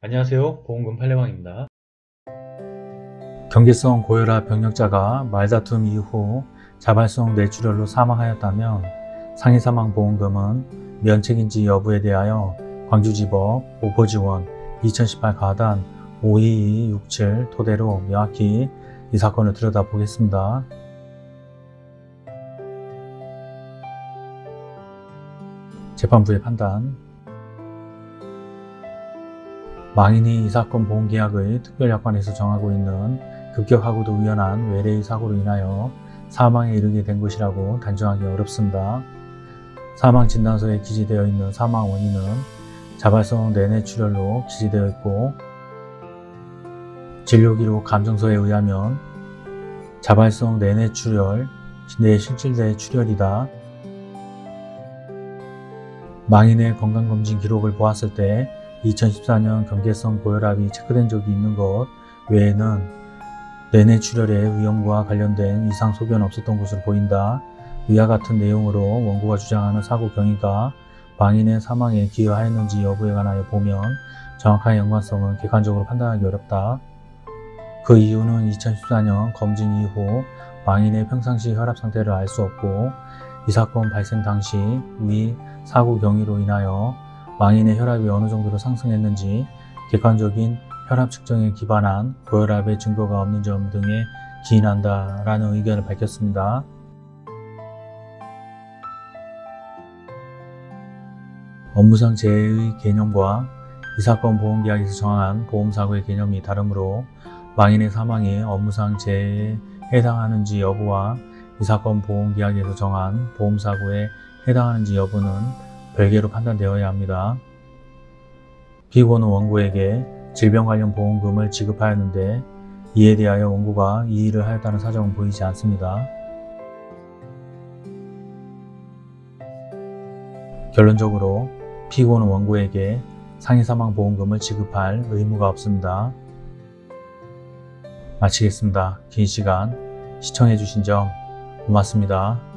안녕하세요. 보험금 팔례방입니다. 경계성 고혈압 병력자가 말다툼 이후 자발성 뇌출혈로 사망하였다면 상해사망보험금은 면책인지 여부에 대하여 광주지법 오포지원 2018 가단 52267 토대로 명확히 이 사건을 들여다보겠습니다. 재판부의 판단 망인이 이 사건 보험계약의 특별약관에서 정하고 있는 급격하고도 우연한 외래의 사고로 인하여 사망에 이르게 된 것이라고 단정하기 어렵습니다. 사망진단서에 기재되어 있는 사망 원인은 자발성 내내출혈로 기재되어 있고 진료기록 감정서에 의하면 자발성 내내출혈, 뇌실질내 출혈이다. 망인의 건강검진 기록을 보았을 때 2014년 경계성 고혈압이 체크된 적이 있는 것 외에는 내내 출혈의 위험과 관련된 이상 소견 없었던 것으로 보인다. 위와 같은 내용으로 원고가 주장하는 사고 경위가 망인의 사망에 기여하였는지 여부에 관하여 보면 정확한 연관성은 객관적으로 판단하기 어렵다. 그 이유는 2014년 검진 이후 망인의 평상시 혈압 상태를 알 수 없고 이 사건 발생 당시 위 사고 경위로 인하여 망인의 혈압이 어느 정도로 상승했는지 객관적인 혈압 측정에 기반한 고혈압의 증거가 없는 점 등에 기인한다 라는 의견을 밝혔습니다. 업무상 재해의 개념과 이 사건 보험계약에서 정한 보험사고의 개념이 다르므로 망인의 사망이 업무상 재해에 해당하는지 여부와 이 사건 보험계약에서 정한 보험사고에 해당하는지 여부는 별개로 판단되어야 합니다. 피고는 원고에게 질병 관련 보험금을 지급하였는데 이에 대하여 원고가 이의를 하였다는 사정은 보이지 않습니다. 결론적으로 피고는 원고에게 상해사망보험금을 지급할 의무가 없습니다. 마치겠습니다. 긴 시간 시청해주신 점 고맙습니다.